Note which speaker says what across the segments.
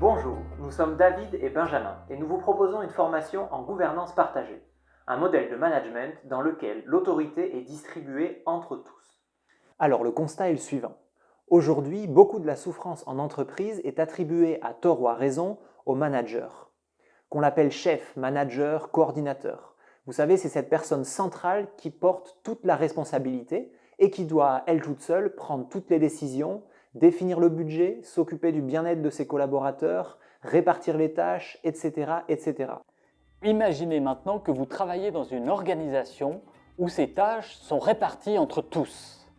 Speaker 1: Bonjour, nous sommes David et Benjamin et nous vous proposons une formation en gouvernance partagée, un modèle de management dans lequel l'autorité est distribuée entre tous. Alors le constat est le suivant. Aujourd'hui, beaucoup de la souffrance en entreprise est attribuée à tort ou à raison au manager, qu'on l'appelle chef, manager, coordinateur. Vous savez, c'est cette personne centrale qui porte toute la responsabilité et qui doit, elle toute seule, prendre toutes les décisions, définir le budget, s'occuper du bien-être de ses collaborateurs, répartir les tâches, etc., etc.
Speaker 2: Imaginez maintenant que vous travaillez dans une organisation où ces tâches sont réparties entre tous.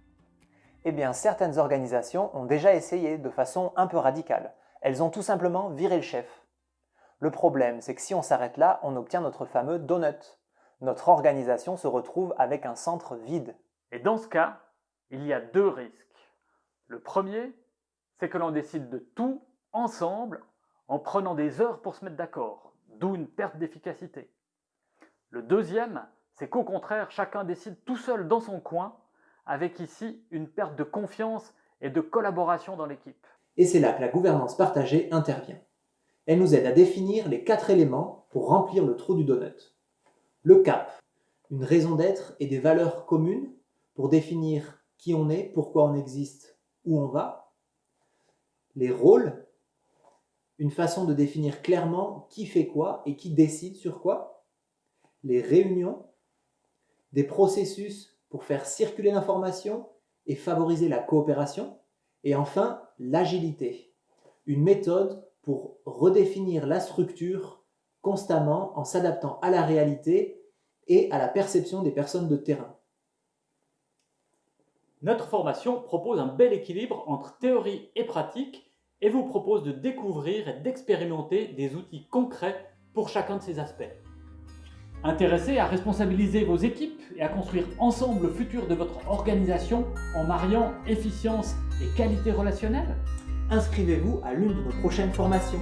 Speaker 1: Eh bien, certaines organisations ont déjà essayé de façon un peu radicale. Elles ont tout simplement viré le chef. Le problème, c'est que si on s'arrête là, on obtient notre fameux donut. Notre organisation se retrouve avec un centre vide.
Speaker 3: Et dans ce cas, il y a deux risques. Le premier, c'est que l'on décide de tout ensemble en prenant des heures pour se mettre d'accord, d'où une perte d'efficacité. Le deuxième, c'est qu'au contraire, chacun décide tout seul dans son coin, avec ici une perte de confiance et de collaboration dans l'équipe.
Speaker 1: Et c'est là que la gouvernance partagée intervient. Elle nous aide à définir les quatre éléments pour remplir le trou du donut. Le cap, une raison d'être et des valeurs communes pour définir qui on est, pourquoi on existe où on va. Les rôles, une façon de définir clairement qui fait quoi et qui décide sur quoi. Les réunions, des processus pour faire circuler l'information et favoriser la coopération. Et enfin, l'agilité, une méthode pour redéfinir la structure constamment en s'adaptant à la réalité et à la perception des personnes de terrain.
Speaker 2: Notre formation propose un bel équilibre entre théorie et pratique et vous propose de découvrir et d'expérimenter des outils concrets pour chacun de ces aspects. Intéressé à responsabiliser vos équipes et à construire ensemble le futur de votre organisation en mariant efficience et qualité relationnelle
Speaker 1: Inscrivez-vous à l'une de nos prochaines formations.